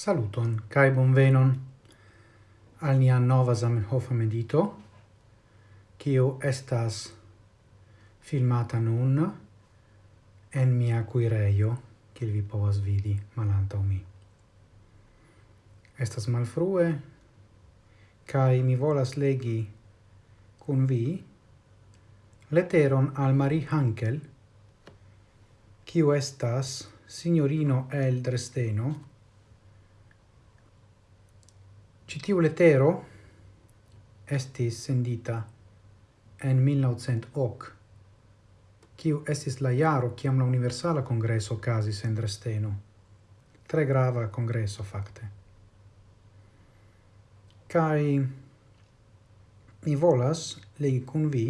Saluton, cae bonvenon al nia nova Zamenhof medito, cio estas filmata nun en mia cuireio, cil vi povas vidi malanta mi. Estas malfrue, cae mi volas legi cun vi letteron al Marie Hankel, cio estas signorino el Dresdeno, Citiu letero estis sendita en 1900 hoc, kiu estis la iaro ciam la Universala Congresso casis en Dresdeno. Tre grava congresso, facte. Cai mi volas legi cun vi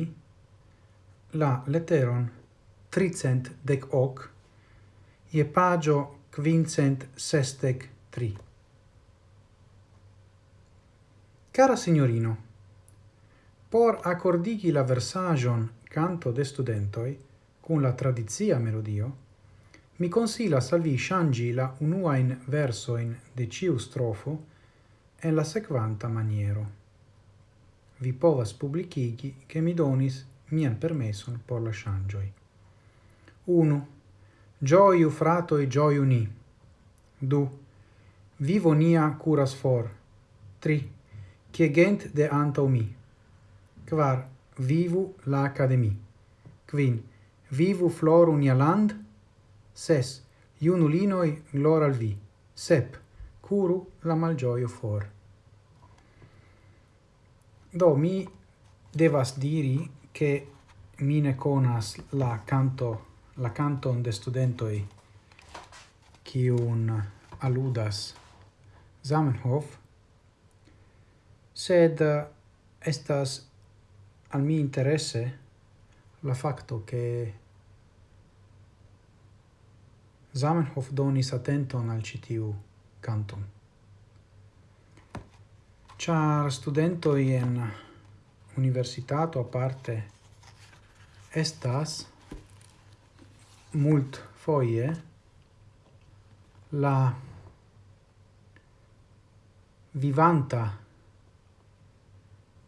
la letteron tricent dec hoc ie pagio quincent sestec tri. Cara signorino, por accordigi la versagion canto de studentoi cun la tradizia melodio, mi consila salvi shangi la unuain versoin de ciu strofo en la sequanta maniero. Vi povas publicigi che mi donis mian permesson por la shangioi. 1. Gioiu frato e gioiu ni. 2. Vivo nia curas for. 3 cie gent de antau mi. Quar, vivu la academi. Quin, vivu flor unia land. Ses, iunulinoi glor al vi. Sep, curu la malgioio for. Do, mi devas diri che mi ne conas la canto la canton de studentoi qui un aludas Zamenhof sed estas al mi interesse la facto che Zamenhof donis attenton al citiu canton. Char studento en universitato aparte estas mult foie la vivanta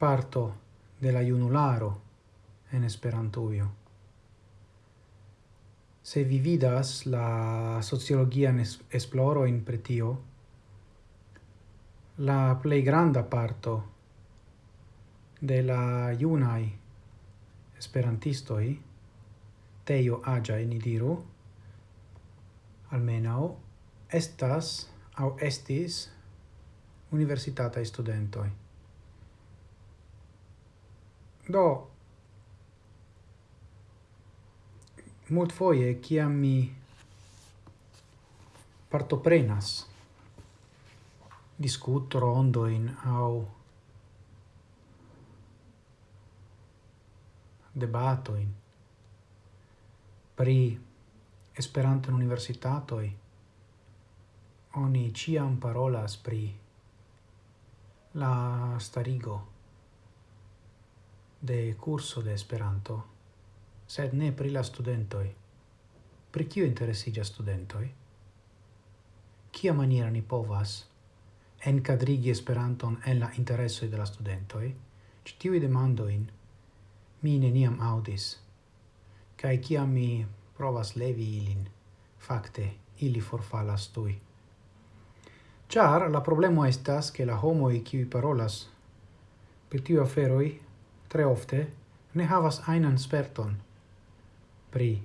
parto de la junularo en Esperantujo. Se vi vidas la sociologian esploro in pretio, la plei granda parto de la iunai esperantistoi, teio agiae ni diru, almenau, estas au estis universitata studentoi. Do, mult foie, ciam mi partoprenas? Rondo in au debato in pri Esperanto in universitatoi. Oni ciam parolas pri la starigo de curso de Esperanto, sed ne pri la studentoj. Pri kio interesiĝas studentoj? Kia maniera ni povas encadrigi Esperanton en la interesoj de la studentoj? Ĉi tiuj demandojn mi neniam audis, kaj kiam mi provas levi ilin, fakte ili forfalas tui. Char la problemo estas che la homoi qui parolas per tiu aferoi tre ofte ne havas ainan sperton pri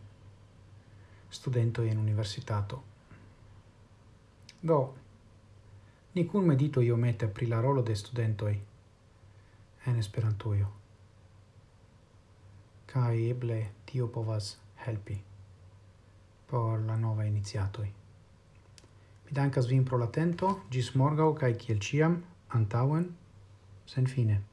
studento in universitato. Do, ni cun medito iomete pri la rolo de studentoi en esperantuio. Kai eble tio povas helpi por la nova iniziatoi. Mi dankas vin pro l'atento, gis morgau, kai kiel ciam, antauen, sen fine.